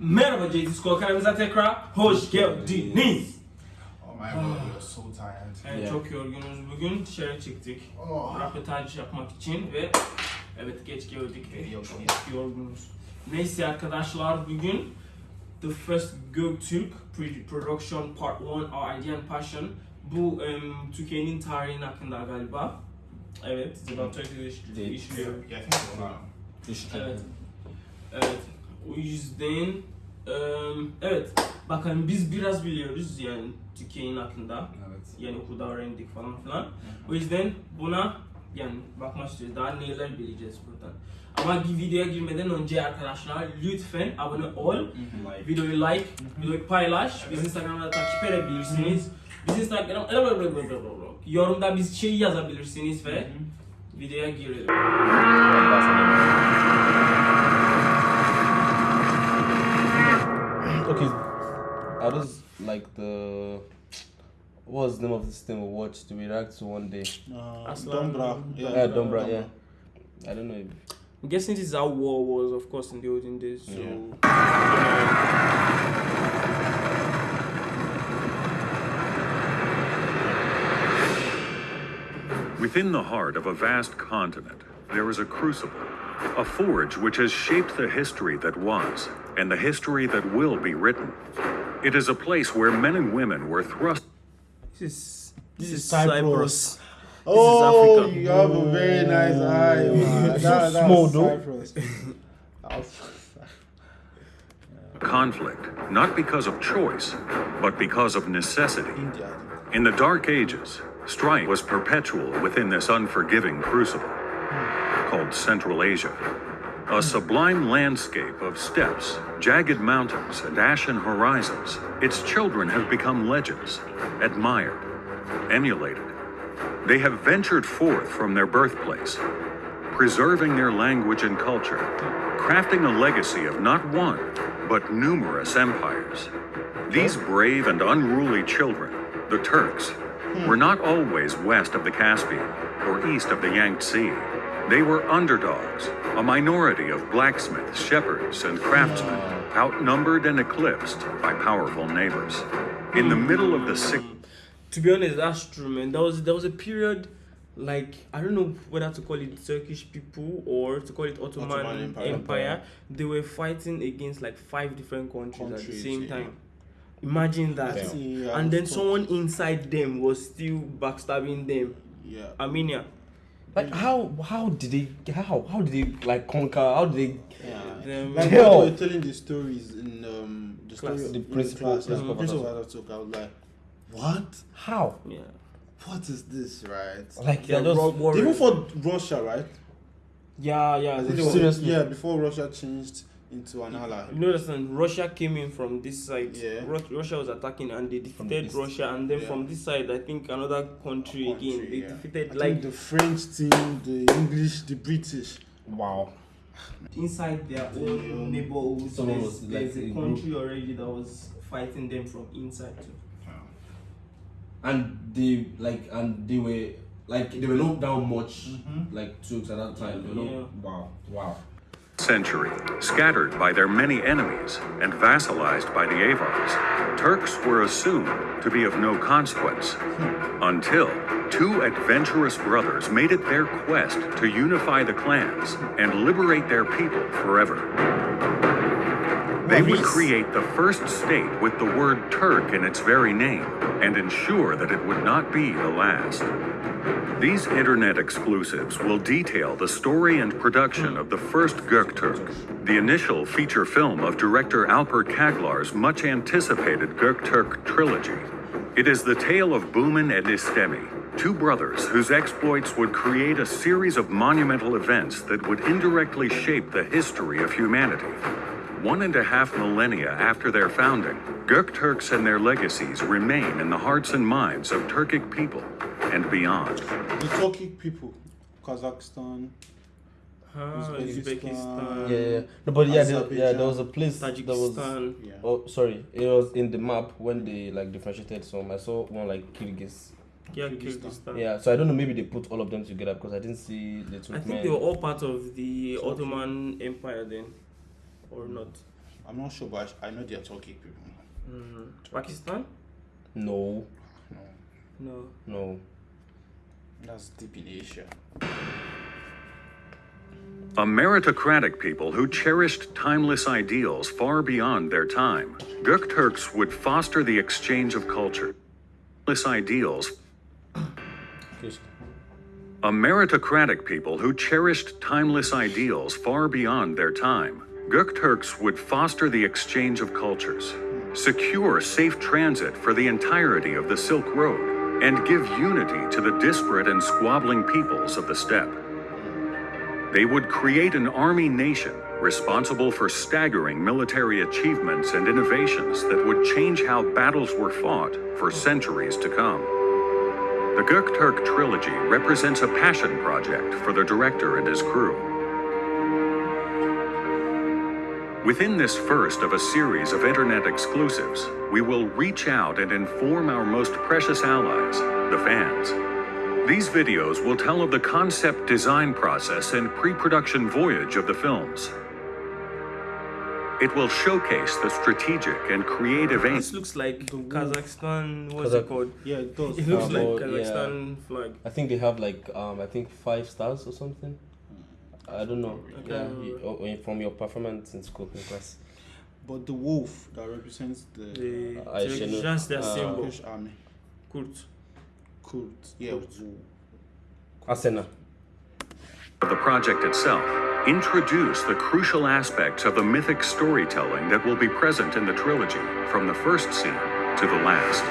Merhaba JT Skol kanalımıza tekrar hoş geldiniz. Oh my god, you're so tired. Evet, Yeah. çok yorgunuz bugün. Dışarı çıktık. Oh. Röportaj yapmak için ve evet geç geldik ve Yok, çok yok. yorgunuz. Neyse arkadaşlar bugün The First Göktürk Production Part 1 Our Idea and Passion bu em, Türkiye'nin tarihinin hakkında galiba. Evet, it's about Turkish history. Değil. history. Yeah, I think it's one. İşte. Evet. Evet. O yüzden evet. Bakın biz biraz biliyoruz yani Türkiye'nin hakkında. Evet. Yani okulda öğrendik falan filan. O yüzden buna yani bakmak istiyoruz. Daha neler bileceğiz buradan. Ama videoya girmeden önce arkadaşlar lütfen abone ol. Like. Videoyu like, videoyu paylaş. Bizi Instagram'da takip edebilirsiniz. Bizi Instagram yorumda biz şey yazabilirsiniz ve videoya girelim. Are those like the what was the name of this thing we watched? We react to one day. Uh, Dombra. Yeah, Yeah, Dombra. Yeah. I don't know. If, I'm guessing this is how war was, of course, in the olden days. So, Yeah. Within the heart of a vast continent, there is a crucible, a forge which has shaped the history that was and the history that will be written. It is a place where men and women were thrust this is This this is is Cyprus. Cyprus. Oh, Africa. you have a very nice eye. man. So That- small. Cyprus. Conflict, not because of choice, but because of necessity. India. In the Dark Ages, strife was perpetual within this unforgiving crucible called Central Asia. A sublime landscape of steppes, jagged mountains, and ashen horizons, its children have become legends, admired, emulated. They have ventured forth from their birthplace, preserving their language and culture, crafting a legacy of not one, but numerous empires. These brave and unruly children, the Turks, were not always west of the Caspian or east of the Yangtze. They were underdogs, a minority of blacksmiths, shepherds, and craftsmen, outnumbered and eclipsed by powerful neighbors. In the middle of the sixth To be honest, that's true, man. There was there was a period, like I don't know whether to call it Turkish people or to call it Ottoman, Ottoman Empire. Empire. They were fighting against like five different countries, at the same yeah. time. Imagine that. Damn. Yeah, and then someone inside them was still backstabbing them. Yeah. Armenia. Like how how did they how how did they like conquer? How did they? Yeah. Them- Like Hell. when they were telling the stories in um, the story Class. of The in principal- class, yeah, principal Prince of Ataturk. Ataturk, I was like, what? How? Yeah. What is this, right? Like They're they're just rogue warriors. Even for Russia, right? Yeah, yeah. I think they it was- Seriously? Yeah, before Russia changed into an ally. You know, understand? Russia came in from this side. Yeah. Russia was attacking and they defeated east. Russia, and then Yeah. from this side, I think another country, Country, again. They yeah. defeated I like think the French team, the English, the British. wow. inside their own neighborhoods. Someone There's, like, there's a in country already that was fighting them from inside too. And they like and they were like they were not down much mm-hmm. like Turks at that time. They were not, Yeah. Wow. Wow. century, scattered by their many enemies and vassalized by the Avars, Turks were assumed to be of no consequence hmm. until two adventurous brothers made it their quest to unify the clans and liberate their people forever. They would create the first state with the word Turk in its very name and ensure that it would not be the last. These internet exclusives will detail the story and production of the first Göktürk, the initial feature film of director Alper Caglar's much anticipated Göktürk trilogy. It is the tale of Bumin and Istemi, two brothers whose exploits would create a series of monumental events that would indirectly shape the history of humanity. One and a half millennia after their founding, Gökturks and their legacies remain in the hearts and minds of Turkic people and beyond. The Turkic people, Kazakhstan. Ah, Uzbekistan. Uzbekistan. Yeah, yeah. No, but yeah, there, yeah, there was a Azerbaijan. place that was. Yeah. Oh, sorry. It was in the map when they like differentiated some. I saw one like Kyrgyz. Yeah, Kyrgyzstan. Kyrgyzstan. Yeah, so I don't know. Maybe they put all of them together because I didn't see the I Turkmen. think they were all part of the Ottoman Empire then, or not? I'm not sure, but I I know they are Turkic people. Mm. Pakistan? No, No, No. no. that's deep in Asia. A meritocratic people who cherished timeless ideals far beyond their time, Gökturks would foster the exchange of culture. Timeless ideals A meritocratic people who cherished timeless ideals far beyond their time, Gökturks would foster the exchange of cultures, secure safe transit for the entirety of the Silk Road, and give unity to the disparate and squabbling peoples of the steppe. They would create an army nation responsible for staggering military achievements and innovations that would change how battles were fought for centuries to come. The Gökturk trilogy represents a passion project for the director and his crew. Within this first of a series of internet exclusives, we will reach out and inform our most precious allies, the fans. These videos will tell of the concept design process and pre-production voyage of the films. It will showcase the strategic and creative aims This looks like The. Kazakhstan. What's Kazakh- it called? Yeah, it does. It looks Uh, like well, yeah. Kazakhstan flag. I think they have like um I think five stars or something. I don't know. Okay. Yeah, you, oh, from your performance in school in class. But the wolf that represents the The I should just their Uh, symbol. Turkish army. Kurt. Kurt. Yeah, Kurt. Asena. the project itself introduce the crucial aspects of the mythic storytelling that will be present in the trilogy from the first scene to the last.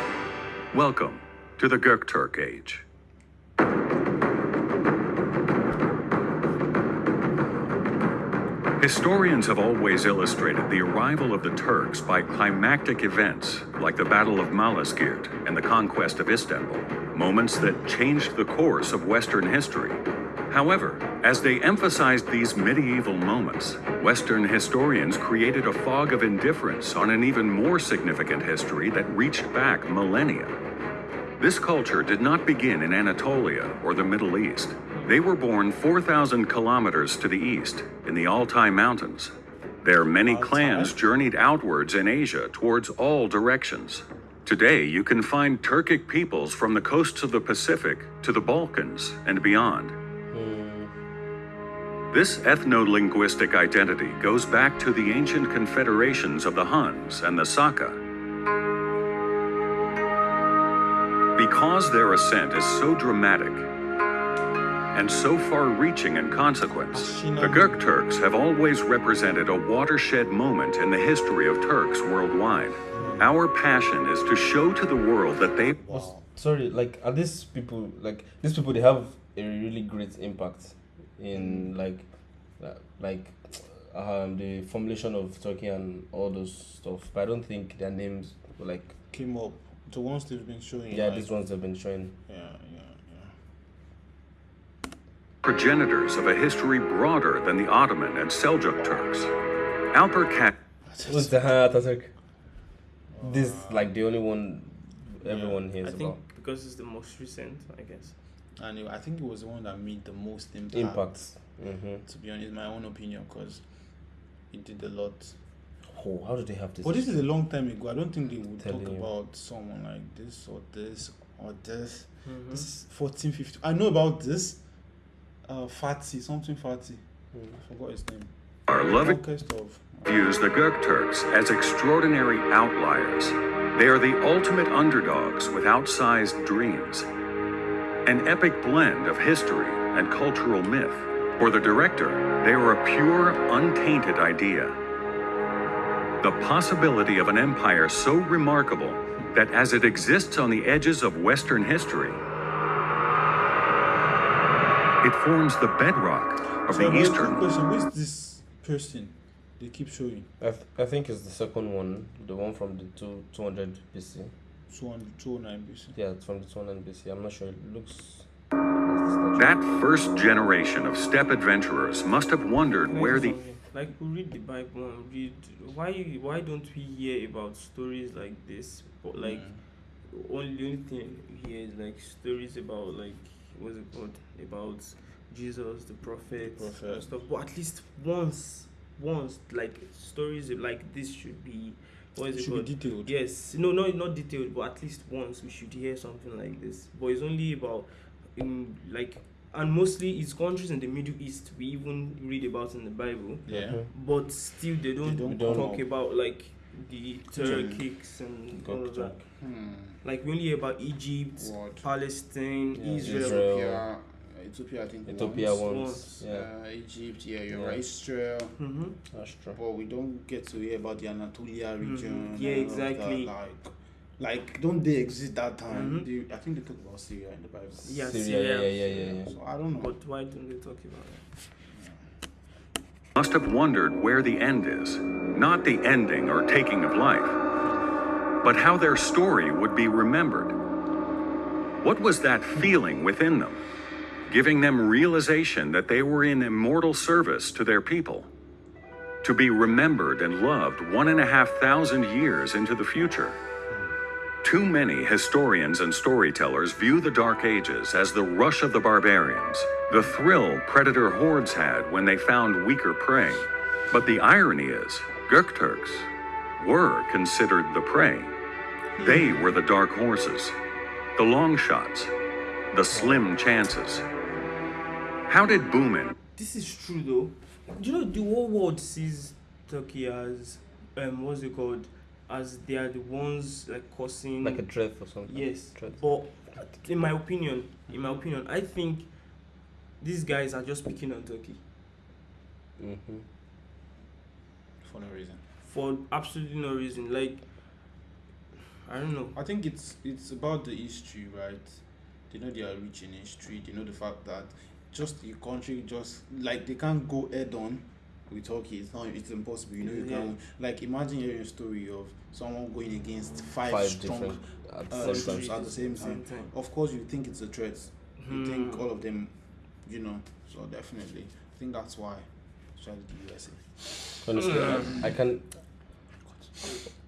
Welcome to the Gökturk Age. Historians have always illustrated the arrival of the Turks by climactic events like the Battle of Malazgirt and the conquest of Istanbul, moments that changed the course of Western history. However, as they emphasized these medieval moments, Western historians created a fog of indifference on an even more significant history that reached back millennia. This culture did not begin in Anatolia or the Middle East. They were born 4,000 kilometers to the east, in the Altai Mountains. Their many clans journeyed outwards in Asia towards all directions. Today, you can find Turkic peoples from the coasts of the Pacific to the Balkans and beyond. Hmm. This ethno-linguistic identity goes back to the ancient confederations of the Huns and the Saka. Because their ascent is so dramatic and so far-reaching in consequence, the Gökturks have always represented a watershed moment in the history of Turks worldwide. Our passion is to show to the world that they Was- Sorry, like are these people like these people? They have a really great impact in like uh, like um the formulation of Turkey and all those stuff. But I don't think their names like Came up. The ones they've been showing. yeah like, these ones have been showing. Yeah, yeah, yeah. Progenitors of a history broader than the Ottoman and Seljuk Turks. Alper Kat Who's the Ataturk? This like the only one everyone I hears I think about. because it's the most recent, I guess. And I think it was the one that made the most impact. Impacts. Mm-hmm. To be honest, my own opinion, because it did a lot. Oh, how do they have this? But this is a long time ago. I don't think they would talk you. about someone like this or this or this. Mhm. This is 14, 15. I know about this. Uh, Fatih, something Fatih. I forgot his name. are loving of. views the Gökturks as extraordinary outliers. They are the ultimate underdogs with outsized dreams. An epic blend of history and cultural myth. For the director, they are a pure, untainted idea. The possibility of an empire so remarkable that as it exists on the edges of Western history, it forms the bedrock of So, the my quick Eastern question: Who is this person they keep showing? I, th- I think it's the second one, the one from the two, 200 BC. 200, 209 BC. Yeah, it's from the 200 BC. I'm not sure. It looks. That first generation of steppe adventurers must have wondered where the like we read the Bible and read why why don't we hear about stories like this? But like only only thing here is like stories about like what's it called about Jesus, the prophet, Prophet. and stuff. But at least once once like stories like this should be what is It it should be detailed. Yes, no, no, not detailed, but at least once we should hear something like this. But it's only about in like, and mostly it's countries in the Middle East we even read about in the Bible. Yeah. But still, they don't, don't come talk about like the Turkics and all of that. Hmm. Like we only hear about Egypt, What? Palestine, Yeah, Israel. Israel. Ethiopia, Ethiopia, I think. Ethiopia once. once. once, Yeah, Uh, Egypt, yeah, you're Yeah. right. Israel, hmm that's true. but we don't get to hear about the Anatolia region. Yeah, and all of that, exactly. Like, like, don't they exist that time? Mhm. They, I think they talk about Syria in the Bible. Yeah, Syria, Syria. yeah, yeah, yeah, yeah. So I don't know. But why don't they talk about it? Must have wondered where the end is, not the ending or taking of life, but how their story would be remembered. What was that feeling within them, giving them realization that they were in immortal service to their people? To be remembered and loved one and a half thousand years into the future. Too many historians and storytellers view the Dark Ages as the rush of the barbarians, the thrill predator hordes had when they found weaker prey. But the irony is, Gökturks were considered the prey. They were the dark horses, the long shots, the slim chances. How did Bumin This is true though. Do you know the whole world sees Turkey as um what's it called? As they are the ones like causing Like a threat or something. yes. Threat. But in my opinion, in my opinion, I think these guys are just picking on Turkey Mm-hmm. For no reason. for absolutely no reason. Like I don't know. I think it's it's about the history, right? They know they are rich in history. They know the fact that just the country just like they can't go head on with Turkey. It's not. It's impossible. You know you Yeah. can like imagine hearing a story of someone going against five, Five strong at the uh, same countries at the same time. Of course, you think it's a threat. You think Hmm. all of them, you know. So definitely, I think that's why, especially the USA. Honestly, I, I can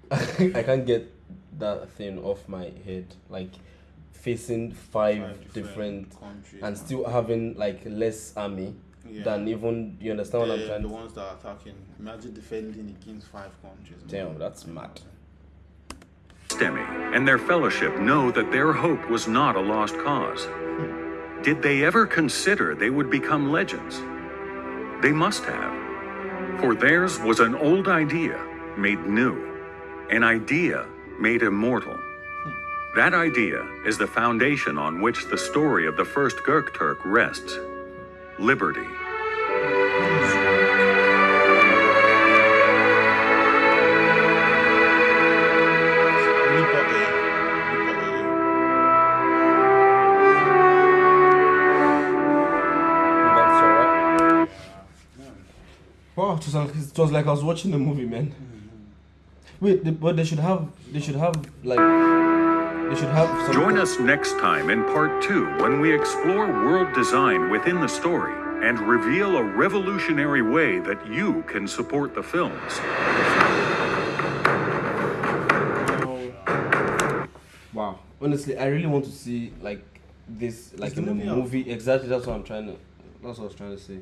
I can't get that thing off my head. Like facing five, different, countries and still having like less army yeah. than even you understand what I'm the, trying the to ones that are attacking. Imagine defending against five countries. Damn, that's mad. Stemi and their fellowship know that their hope was not a lost cause. Hmm. Did they ever consider they would become legends? They must have. For theirs was an old idea made new, an idea made immortal. Hmm. That idea is the foundation on which the story of the first Gökturk rests liberty. Wow, it was, like, it was like I was watching the movie, man. Wait, but they should have, they should have like, they should have. Some Join us next time in part two when we explore world design within the story and reveal a revolutionary way that you can support the films. Wow. Honestly, I really want to see like this, like the in a movie movie. Exactly, that's what I'm trying to. That's what I was trying to say.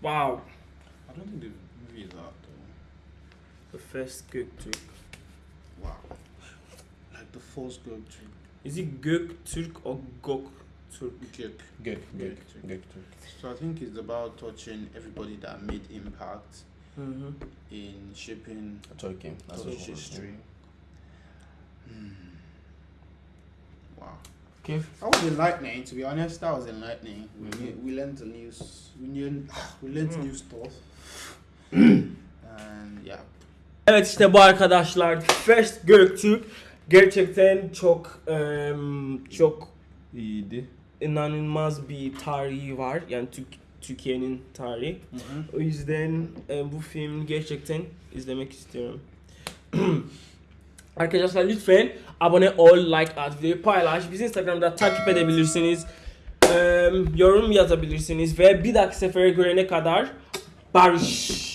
Wow. I don't think the movie is out though. The first Göktürk. though. Wow. Like the first girl trip. Is it Göktürk or Gok Turk? Good. Good, good, good. So I think it's about touching everybody that made impact Mm-hmm. in shaping Turkey. That's Turkish it was. history. Hmm. Wow. Okay. That was enlightening, to be honest. That was enlightening. We, Mhm. knew, we learned the news. We learned, we learned Mm. new stuff. and yeah. Evet işte bu arkadaşlar First Göktürk gerçekten çok em, çok İyiydi. inanılmaz bir tarihi var yani Türk Türkiye'nin tarihi. O yüzden e, bu film gerçekten izlemek istiyorum. Arkadaşlar lütfen abone ol, like at, videoyu paylaş. Bizi Instagram'da takip edebilirsiniz. Em, yorum yazabilirsiniz ve bir dahaki sefere görene kadar barış.